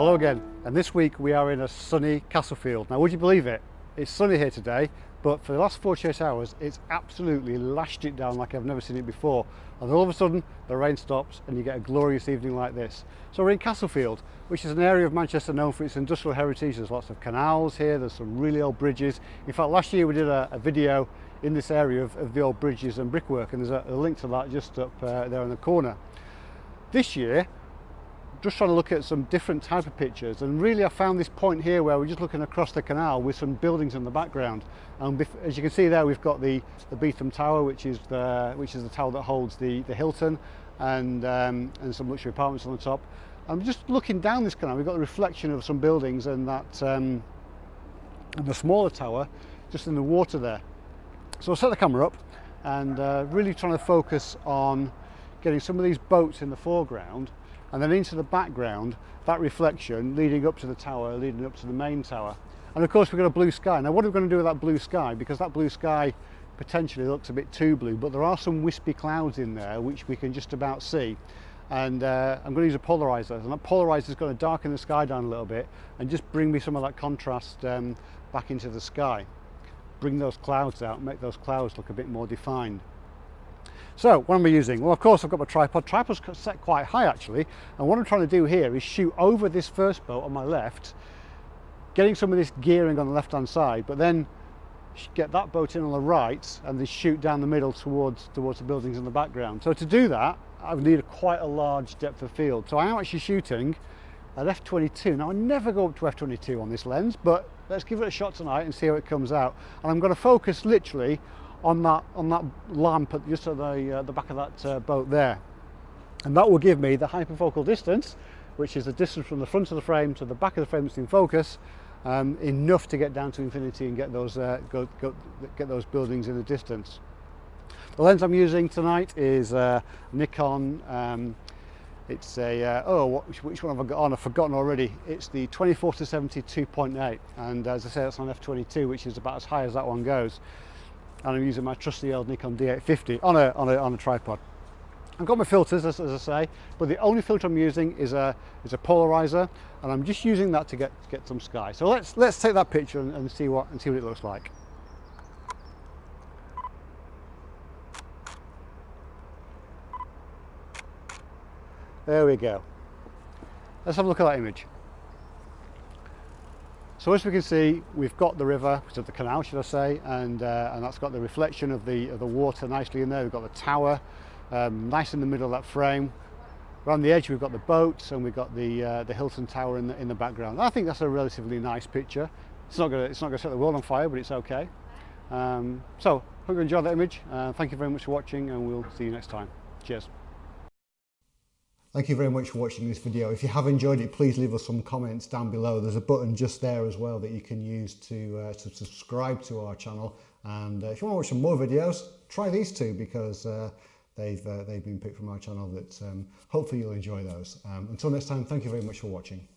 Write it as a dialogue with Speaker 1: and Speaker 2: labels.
Speaker 1: Hello again, and this week we are in a sunny Castlefield. Now would you believe it? It's sunny here today, but for the last 48 hours it's absolutely lashed it down like I've never seen it before. And all of a sudden the rain stops and you get a glorious evening like this. So we're in Castlefield, which is an area of Manchester known for its industrial heritage. There's lots of canals here, there's some really old bridges. In fact, last year we did a, a video in this area of, of, the old bridges and brickwork, and there's a, a link to that just up uh, there in the corner. This year just trying to look at some different type of pictures. And really I found this point here where we're just looking across the canal with some buildings in the background. And as you can see there we've got the the Beetham Tower which is the which is the tower that holds the the Hilton and um, and some luxury apartments on the top. I'm just looking down this canal we've got the reflection of some buildings and that um, and the smaller tower just in the water there. So I'll set the camera up and uh, really trying to focus on getting some of these boats in the foreground and then into the background that reflection leading up to the tower leading up to the main tower. And of course we've got a blue sky. Now what are we going to do with that blue sky? Because that blue sky potentially looks a bit too blue but there are some wispy clouds in there which we can just about see. And uh, I'm going to use a polarizer. And that polarizer is going to darken the sky down a little bit and just bring me some of that contrast um, back into the sky. Bring those clouds out make those clouds look a bit more defined so what am I using? Well, of course, I've got my tripod. Tripod's set quite high actually. And what I'm trying to do here is shoot over this first boat on my left, getting some of this gearing on the left-hand side, but then get that boat in on the right and then shoot down the middle towards, towards the buildings in the background. So to do that, I would need a, quite a large depth of field. So I am actually shooting at f22. Now I never go up to f22 on this lens, but let's give it a shot tonight and see how it comes out. And I'm going to focus literally on that on that lamp at just at the uh, the back of that uh, boat there. And that will give me the hyperfocal distance which is the distance from the front of the frame to the back of the frame that's in focus um, enough to get down to infinity and get those uh, go, go, get those buildings in the distance. The lens I'm using tonight is uh, Nikon um, it's a uh, oh what, which one have I got on? I've forgotten already. It's the 24 to 70 2.8 and as I say it's on f22 which is about as high as that one goes and I'm using my trusty old Nikon D850 on a, on a, on a tripod. I've got my filters as, as, I say, but the only filter I'm using is a, is a polarizer and I'm just using that to get, get some sky. So let's, let's take that picture and, and, see what, and see what it looks like. There we go. Let's have a look at that image. So as we can see, we've got the river, so the canal should I say, and, uh, and that's got the reflection of the, of the water nicely in there. We've got the tower, um, nice in the middle of that frame. Around the edge we've got the boats and we've got the, uh, the Hilton Tower in the, in the background. I think that's a relatively nice picture. It's not going to set the world on fire, but it's okay. Um, so, hope you enjoyed that image. Uh, thank you very much for watching and we'll see you next time. Cheers. Thank you very much for watching this video. If you have enjoyed it, please leave us some comments down below. There's a button just there as well that you can use to, uh, to subscribe to our channel. And uh, if you want to watch some more videos, try these two because uh, they've, uh, they've been picked from our channel that um, hopefully you'll enjoy those. Um, until next time, thank you very much for watching.